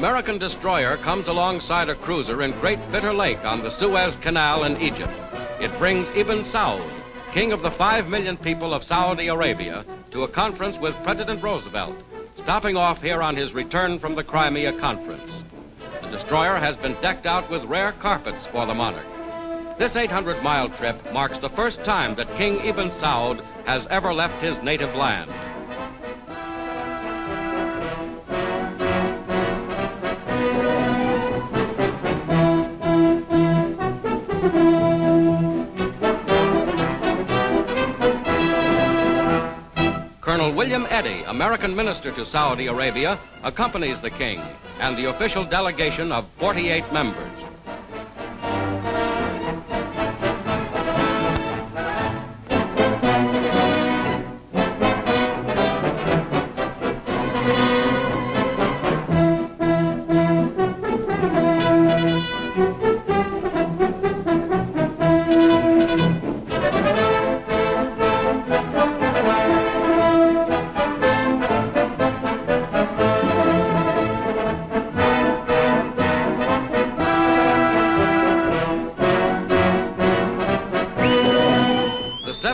American destroyer comes alongside a cruiser in Great Bitter Lake on the Suez Canal in Egypt. It brings Ibn Saud, king of the five million people of Saudi Arabia, to a conference with President Roosevelt, stopping off here on his return from the Crimea conference. The destroyer has been decked out with rare carpets for the monarch. This 800-mile trip marks the first time that King Ibn Saud has ever left his native land. William Eddy, American minister to Saudi Arabia, accompanies the king and the official delegation of 48 members.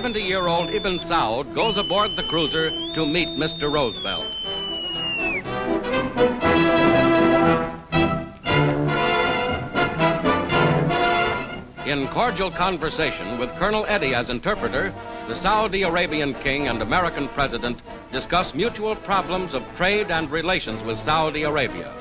The 70 year old Ibn Saud goes aboard the cruiser to meet Mr. Roosevelt. In cordial conversation with Colonel Eddy as interpreter, the Saudi Arabian king and American president discuss mutual problems of trade and relations with Saudi Arabia.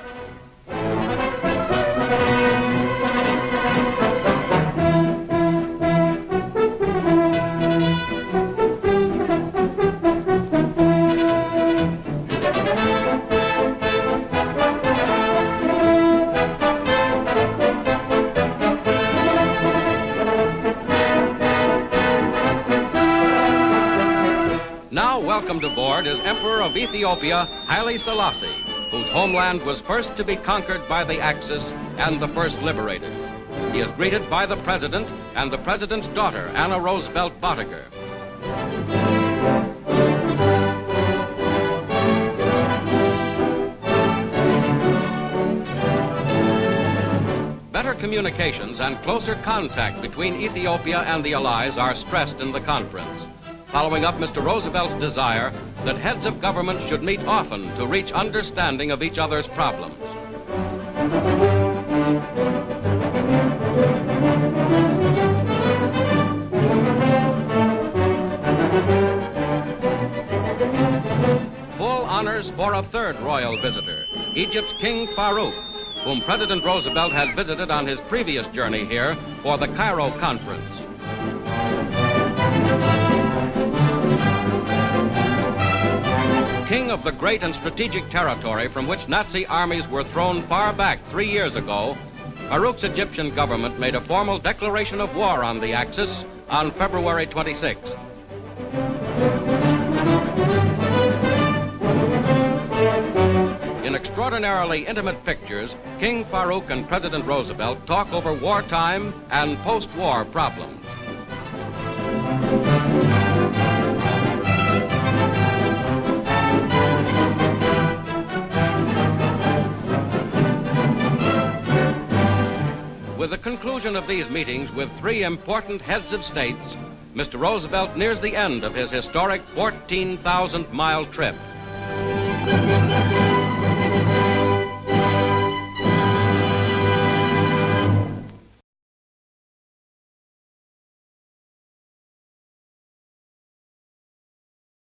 Now welcomed aboard is Emperor of Ethiopia, Haile Selassie, whose homeland was first to be conquered by the Axis and the first liberated. He is greeted by the president and the president's daughter, Anna Roosevelt Boettiger. Better communications and closer contact between Ethiopia and the Allies are stressed in the conference, following up Mr. Roosevelt's desire that heads of government should meet often to reach understanding of each other's problems. Full honors for a third royal visitor, Egypt's King Farouk, whom President Roosevelt had visited on his previous journey here for the Cairo conference. King of the great and strategic territory from which Nazi armies were thrown far back three years ago, Farouk's Egyptian government made a formal declaration of war on the Axis on February 26. In extraordinarily intimate pictures, King Farouk and President Roosevelt talk over wartime and post-war problems. With the conclusion of these meetings with three important heads of states, Mr. Roosevelt nears the end of his historic 14,000 mile trip.